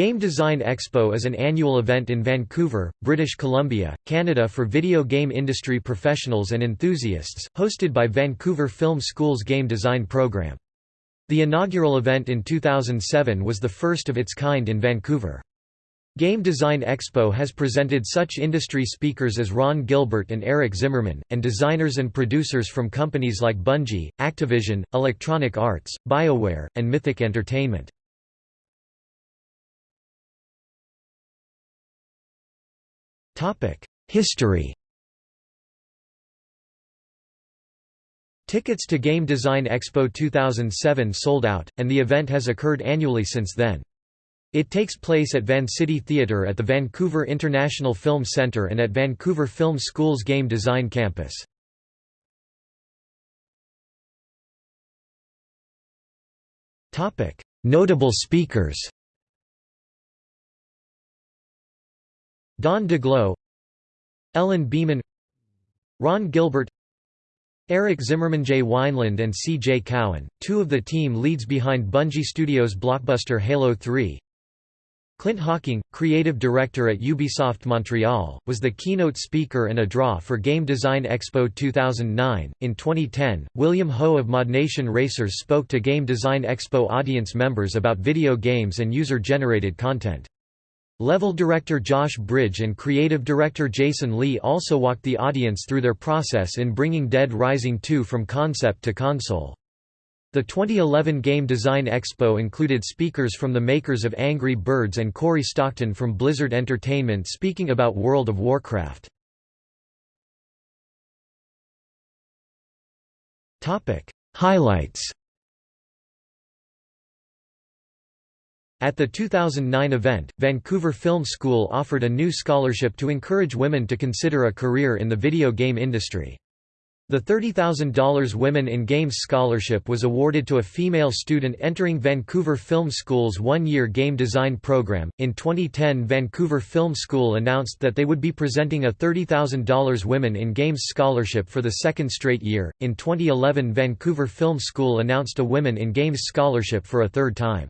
Game Design Expo is an annual event in Vancouver, British Columbia, Canada for video game industry professionals and enthusiasts, hosted by Vancouver Film School's game design program. The inaugural event in 2007 was the first of its kind in Vancouver. Game Design Expo has presented such industry speakers as Ron Gilbert and Eric Zimmerman, and designers and producers from companies like Bungie, Activision, Electronic Arts, BioWare, and Mythic Entertainment. History Tickets to Game Design Expo 2007 sold out, and the event has occurred annually since then. It takes place at Vancity Theatre at the Vancouver International Film Centre and at Vancouver Film School's Game Design campus. Notable speakers Don Daglow Ellen Beeman Ron Gilbert Eric Zimmerman Jay Weinland and C. J. Cowan, two of the team leads behind Bungie Studios' blockbuster Halo 3 Clint Hocking, creative director at Ubisoft Montreal, was the keynote speaker and a draw for Game Design Expo 2009. In 2010, William Ho of ModNation Racers spoke to Game Design Expo audience members about video games and user generated content. Level director Josh Bridge and creative director Jason Lee also walked the audience through their process in bringing Dead Rising 2 from concept to console. The 2011 Game Design Expo included speakers from the makers of Angry Birds and Cory Stockton from Blizzard Entertainment speaking about World of Warcraft. Highlights At the 2009 event, Vancouver Film School offered a new scholarship to encourage women to consider a career in the video game industry. The $30,000 Women in Games Scholarship was awarded to a female student entering Vancouver Film School's one year game design program. In 2010, Vancouver Film School announced that they would be presenting a $30,000 Women in Games Scholarship for the second straight year. In 2011, Vancouver Film School announced a Women in Games Scholarship for a third time.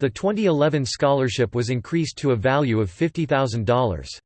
The 2011 scholarship was increased to a value of $50,000.